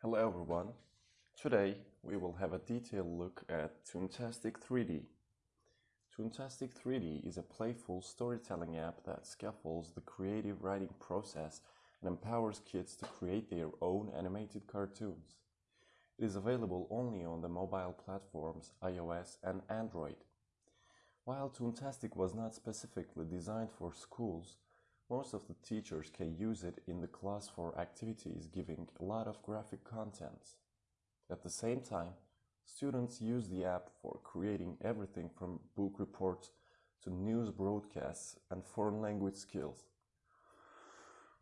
Hello everyone. Today we will have a detailed look at Toontastic 3D. Toontastic 3D is a playful storytelling app that scaffolds the creative writing process and empowers kids to create their own animated cartoons. It is available only on the mobile platforms iOS and Android. While Toontastic was not specifically designed for schools, most of the teachers can use it in the class for activities giving a lot of graphic content. At the same time, students use the app for creating everything from book reports to news broadcasts and foreign language skills.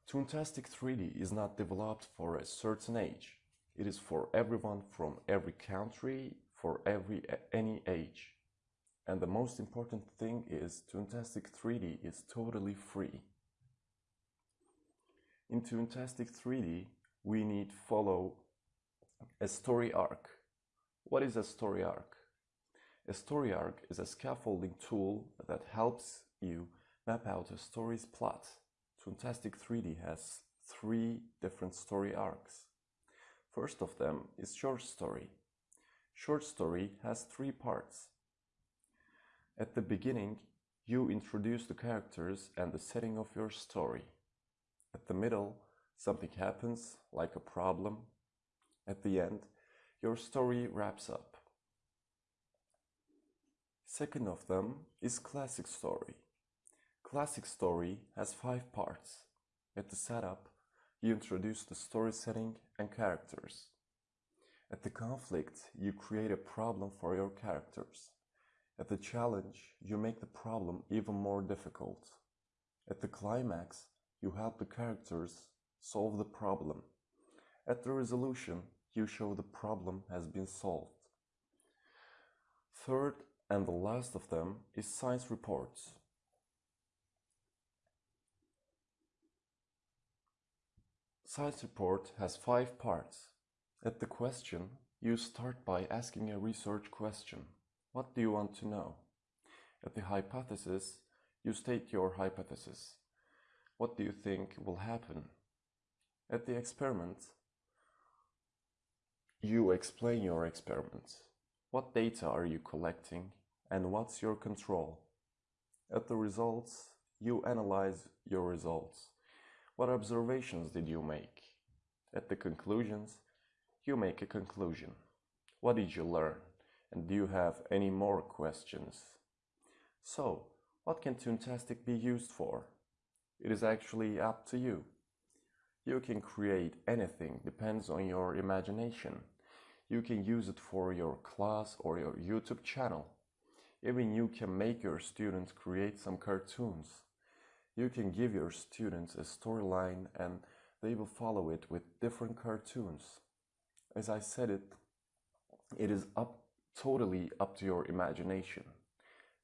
Toontastic 3D is not developed for a certain age. It is for everyone from every country, for every any age. And the most important thing is Toontastic 3D is totally free. In Toontastic 3D, we need follow a story arc. What is a story arc? A story arc is a scaffolding tool that helps you map out a story's plot. Toontastic 3D has three different story arcs. First of them is short story. Short story has three parts. At the beginning, you introduce the characters and the setting of your story. At the middle, something happens, like a problem. At the end, your story wraps up. Second of them is classic story. Classic story has five parts. At the setup, you introduce the story setting and characters. At the conflict, you create a problem for your characters. At the challenge, you make the problem even more difficult. At the climax, you help the characters solve the problem. At the resolution, you show the problem has been solved. Third and the last of them is science reports. Science report has five parts. At the question, you start by asking a research question. What do you want to know? At the hypothesis, you state your hypothesis. What do you think will happen? At the experiment, you explain your experiment. What data are you collecting and what's your control? At the results, you analyze your results. What observations did you make? At the conclusions, you make a conclusion. What did you learn? And do you have any more questions? So, what can Toontastic be used for? It is actually up to you. You can create anything, depends on your imagination. You can use it for your class or your YouTube channel. Even you can make your students create some cartoons. You can give your students a storyline and they will follow it with different cartoons. As I said it, it is up totally up to your imagination.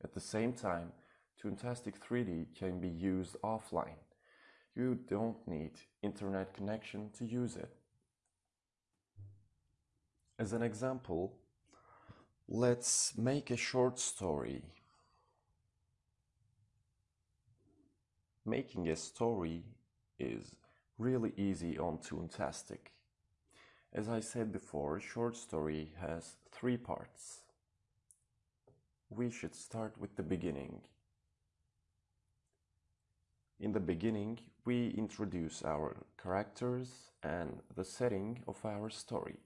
At the same time, Toontastic 3D can be used offline. You don't need internet connection to use it. As an example, let's make a short story. Making a story is really easy on Toontastic. As I said before, a short story has three parts. We should start with the beginning. In the beginning, we introduce our characters and the setting of our story.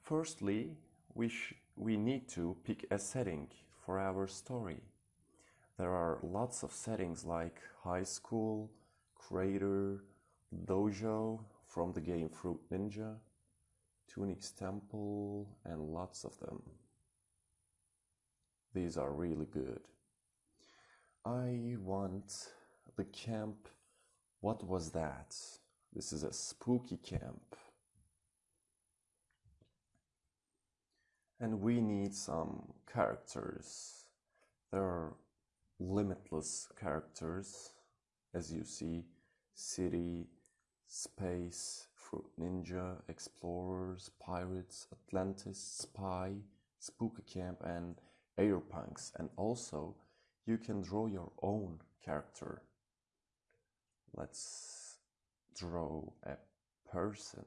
Firstly, we, we need to pick a setting for our story. There are lots of settings like high school, crater, dojo from the game Fruit Ninja, Tunics Temple, and lots of them. These are really good. I want the camp. What was that? This is a spooky camp. And we need some characters. There are limitless characters, as you see city, space, fruit ninja, explorers, pirates, Atlantis, spy, spooky camp, and airpunks. And also, you can draw your own character let's draw a person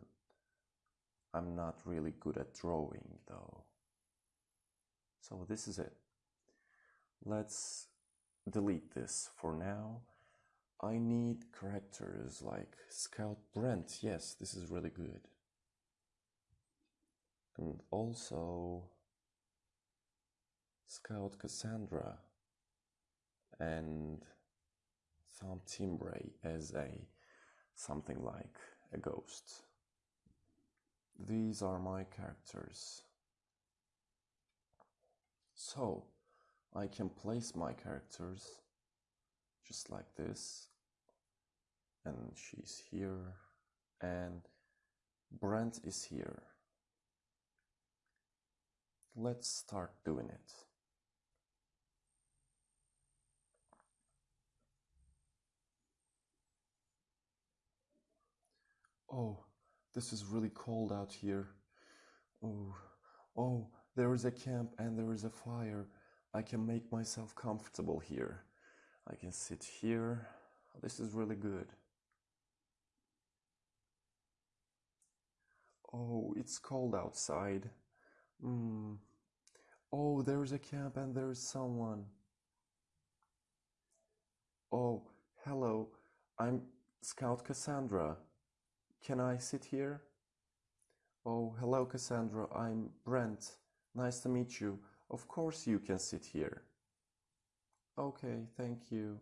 I'm not really good at drawing though. So this is it. Let's delete this for now. I need characters like Scout Brent. Yes, this is really good. And also Scout Cassandra and Thom Timbray as a something like a ghost. These are my characters. So I can place my characters just like this, and she's here, and Brent is here. Let's start doing it. Oh, this is really cold out here. Oh, oh, there is a camp and there is a fire. I can make myself comfortable here. I can sit here. This is really good. Oh, it's cold outside. Mm. Oh, there's a camp and there's someone. Oh, hello. I'm Scout Cassandra. Can I sit here? Oh, hello, Cassandra. I'm Brent. Nice to meet you. Of course you can sit here. Okay, thank you.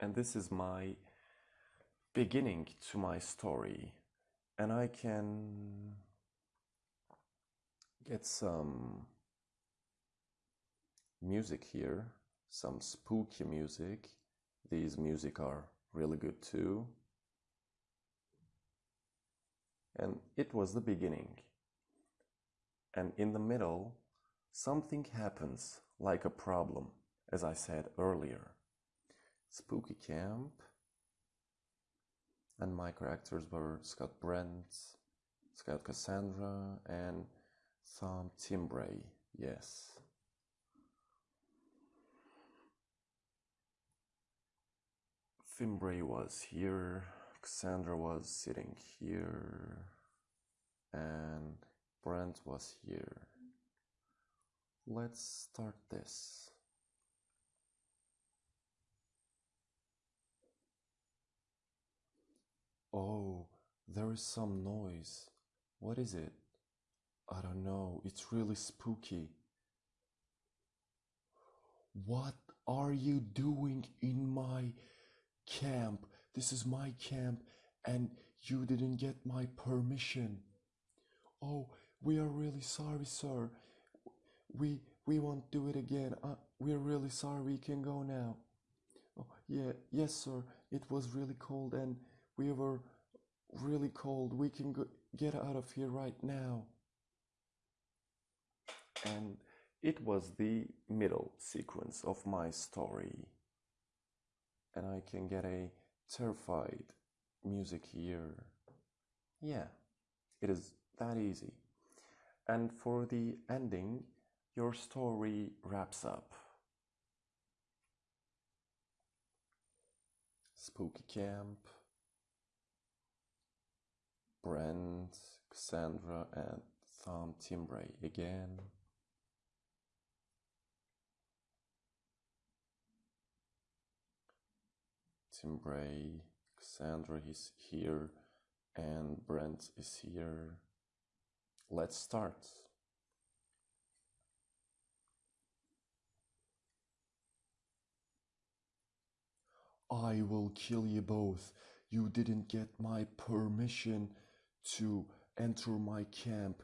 And this is my beginning to my story. And I can get some music here, some spooky music. These music are really good too. And it was the beginning. And in the middle, something happens like a problem, as I said earlier. Spooky Camp, and my characters were Scott Brent, Scott Cassandra, and Thom Timbray, yes. Fimbray was here, Cassandra was sitting here, and Brent was here. Let's start this. Oh, there is some noise. What is it? I don't know. It's really spooky. What are you doing in my camp? This is my camp and you didn't get my permission. Oh, we are really sorry, sir. We we won't do it again. Uh, we're really sorry. We can go now. Oh, yeah, yes, sir. It was really cold and we were really cold. We can go, get out of here right now. And it was the middle sequence of my story. And I can get a terrified music here. Yeah, it is that easy. And for the ending, your story wraps up. Spooky Camp, Brent, Cassandra, and Tom Timbray again. Timbray, Cassandra is here, and Brent is here. Let's start. I will kill you both. You didn't get my permission to enter my camp.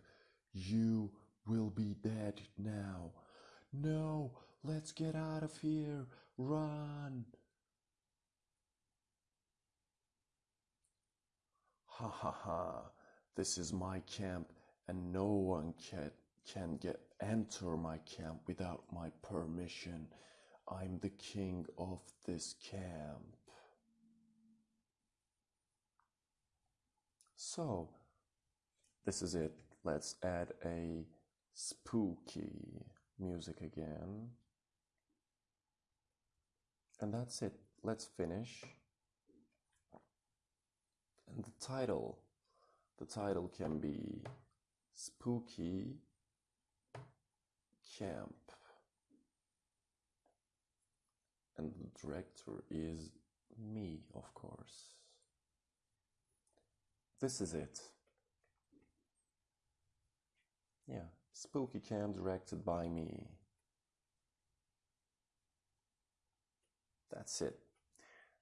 You will be dead now. No, let's get out of here. Run. Ha ha ha. This is my camp and no one can can get enter my camp without my permission. I'm the king of this camp. So, this is it. Let's add a spooky music again. And that's it. Let's finish. And the title The title can be Spooky Camp. And the director is me, of course. This is it. Yeah, Spooky Camp directed by me. That's it.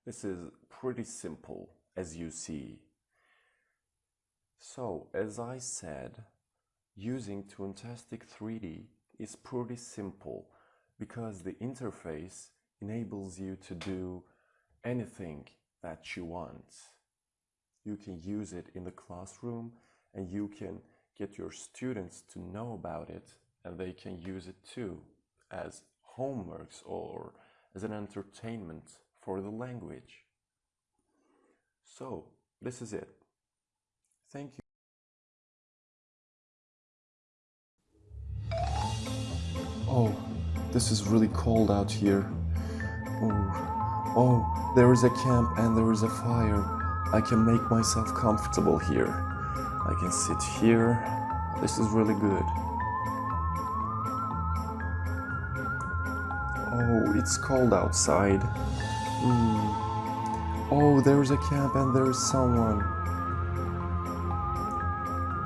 This is pretty simple as you see. So, as I said, using Toontastic 3D is pretty simple because the interface enables you to do anything that you want. You can use it in the classroom and you can get your students to know about it and they can use it too as homeworks or as an entertainment for the language. So, this is it. Thank you. Oh, this is really cold out here. Oh, oh, there is a camp and there is a fire. I can make myself comfortable here. I can sit here. This is really good. Oh, it's cold outside. Mm. Oh, there's a camp and there's someone.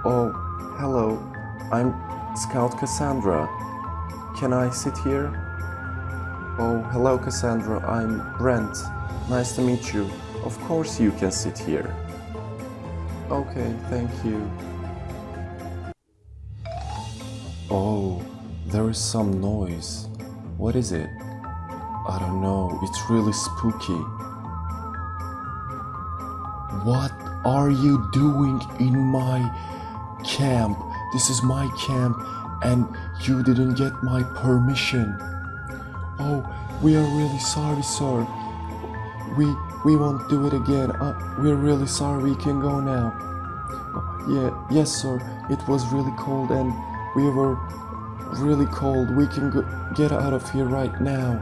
Oh, hello. I'm Scout Cassandra. Can I sit here? Oh, hello Cassandra. I'm Brent. Nice to meet you. Of course you can sit here. Okay, thank you. Oh, there is some noise. What is it? I don't know. It's really spooky. What are you doing in my camp? This is my camp and you didn't get my permission. Oh, we are really sorry, sir. We we won't do it again. Uh, we're really sorry. We can go now. Yeah, yes, sir. It was really cold and we were really cold. We can go, get out of here right now.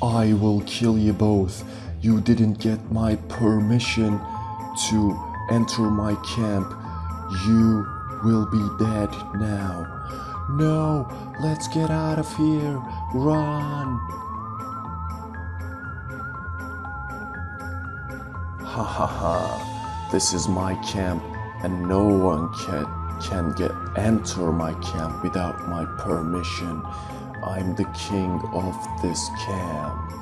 I will kill you both. You didn't get my permission to enter my camp. You will be dead now. No, let's get out of here. Run. Ha ha ha. This is my camp and no one can, can get enter my camp without my permission. I'm the king of this camp.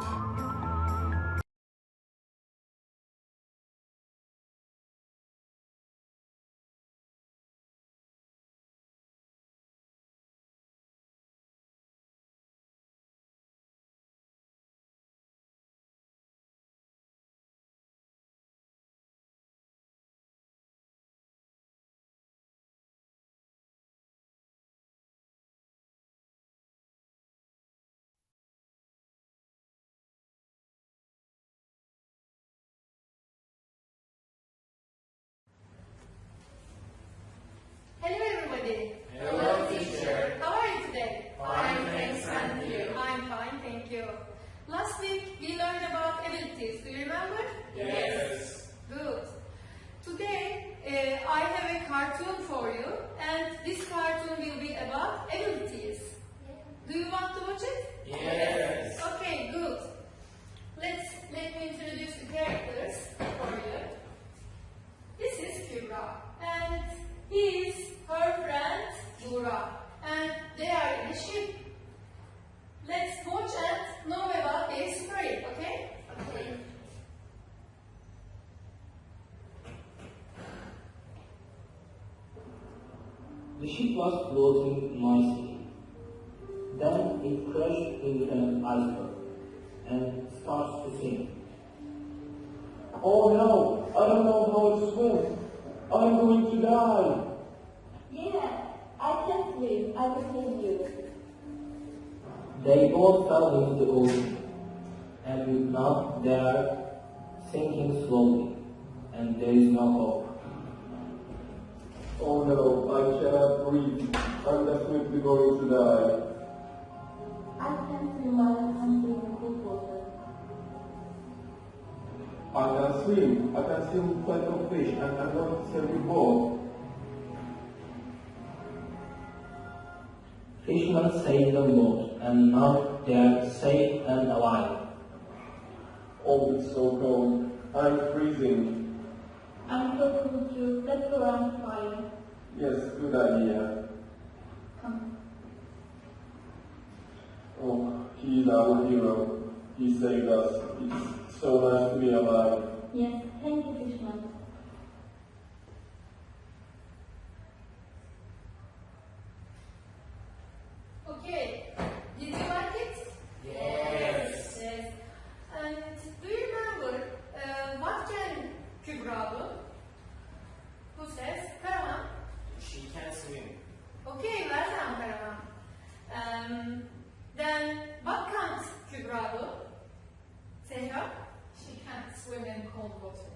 Then it into an iceberg and starts to sink. Oh no, I don't know how to swim. I'm going to die. Yeah, I can swim. I will save you. They both fell into the ocean, and with now they are sinking slowly, and there is no hope. Oh no, I cannot breathe. I'm definitely going to die. I can swim while I can swim in cold water. I can swim. I can swim plenty of fish and I'm going to serve you both. Fishermen saved the boat, and now they are safe and alive. Oh, it's so cold. I'm freezing. I'm so cool too. Let's go around the fire. Yes, good idea. Our hero. He saved us. It's so nice to be alive. Yes, thank you, Fishman. Okay, did you like it? Yes. Yes. And do you remember uh, what can Kübra do? Who says? Karaman? She can swim. Okay, well done, Karaman. Um, then what can't Kübra do? Zehra? She can't swim in